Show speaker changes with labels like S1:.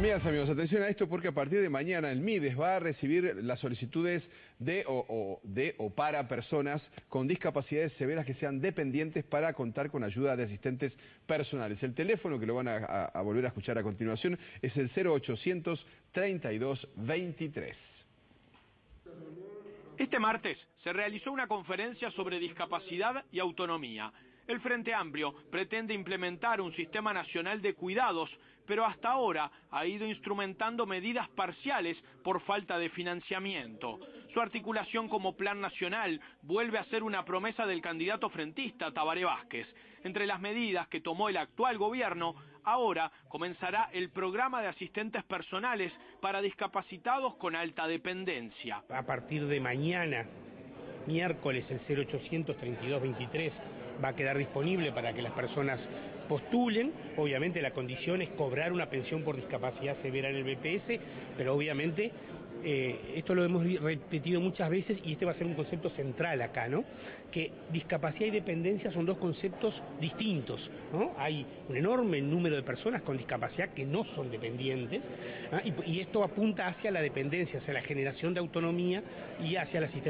S1: Amigas, amigos, atención a esto porque a partir de mañana el MIDES va a recibir las solicitudes de o, de o para personas con discapacidades severas que sean dependientes para contar con ayuda de asistentes personales. El teléfono que lo van a, volver a escuchar a continuación es el 0800 32 23.
S2: Este martes se realizó una conferencia sobre discapacidad y autonomía. El Frente Amplio pretende implementar un sistema nacional de cuidados, pero hasta ahora ha ido instrumentando medidas parciales por falta de financiamiento. Su articulación como plan nacional vuelve a ser una promesa del candidato frentista Tabaré Vázquez. Entre las medidas que tomó el actual gobierno, ahora comenzará el programa de asistentes personales para discapacitados con alta dependencia.
S3: A partir de mañana, miércoles, el 0800 3223 va a quedar disponible para que las personas postulen. Obviamente la condición es cobrar una pensión por discapacidad severa en el BPS, pero obviamente eh, esto lo hemos repetido muchas veces y este va a ser un concepto central acá, ¿no? Que discapacidad y dependencia son dos conceptos distintos. Hay un enorme número de personas con discapacidad que no son dependientes ¿ah? y, y esto apunta hacia la dependencia, hacia la generación de autonomía y hacia la asistencia